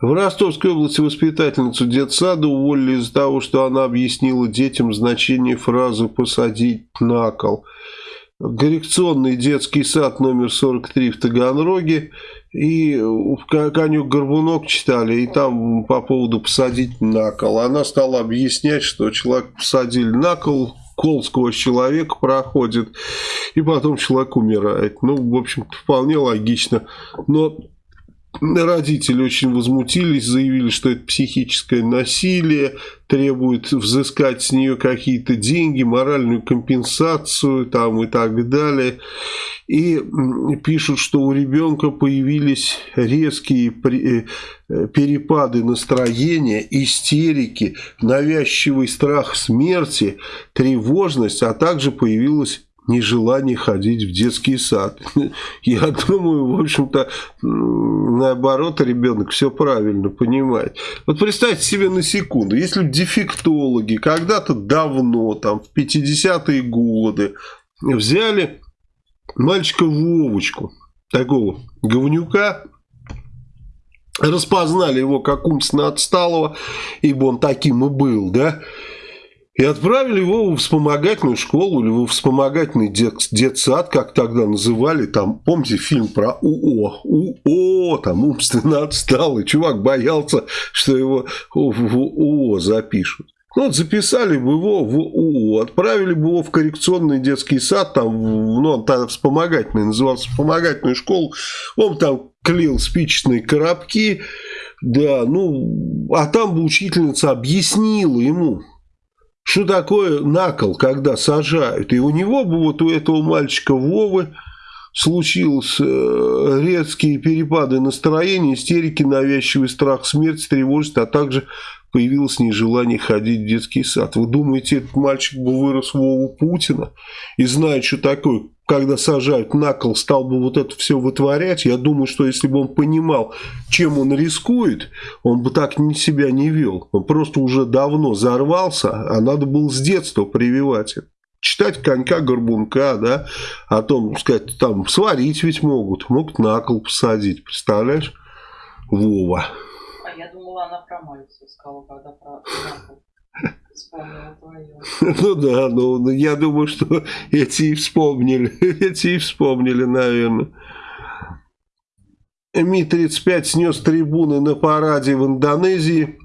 В Ростовской области воспитательницу детсада уволили из-за того, что она объяснила детям значение фразы «посадить на кол». Коррекционный детский сад номер 43 в Таганроге и «Конюк-горбунок» читали, и там по поводу «посадить на кол». Она стала объяснять, что человек посадили на кол, кол сквозь человека проходит, и потом человек умирает. Ну, в общем-то, вполне логично. Но Родители очень возмутились, заявили, что это психическое насилие, требуют взыскать с нее какие-то деньги, моральную компенсацию там и так далее. И пишут, что у ребенка появились резкие э, перепады настроения, истерики, навязчивый страх смерти, тревожность, а также появилась нежелание ходить в детский сад. Я думаю, в общем-то, наоборот, ребенок все правильно понимает. Вот представьте себе на секунду, если дефектологи когда-то давно, там, в 50-е годы, взяли мальчика Вовочку, такого говнюка, распознали его как умственно отсталого, ибо он таким и был, да, и отправили его в вспомогательную школу или в вспомогательный дет, детсад, как тогда называли. Там, помните фильм про УО? УО, там умственно отсталый. Чувак боялся, что его в УО запишут. Ну, вот записали бы его в УО, отправили бы его в коррекционный детский сад, там, ну, он тогда вспомогательный, назывался вспомогательную школу, он там клеил спичечные коробки, да, ну, а там бы учительница объяснила ему, что такое накол, когда сажают? И у него бы, вот у этого мальчика Вовы, случилось э, резкие перепады настроения, истерики, навязчивый страх смерти, тревожность, а также появилось нежелание ходить в детский сад. Вы думаете, этот мальчик бы вырос Вову Путина и знает, что такое когда сажают на кол, стал бы вот это все вытворять, я думаю, что если бы он понимал, чем он рискует, он бы так себя не вел. Он просто уже давно зарвался, а надо было с детства прививать это. Читать конька-горбунка, да, о том, сказать, там, сварить ведь могут, могут на кол посадить, представляешь? Вова. А я думала, она про мальцу сказала, когда про. Ну да, ну я думаю, что эти и вспомнили, эти и вспомнили, наверное. Ми-35 снес трибуны на параде в Индонезии.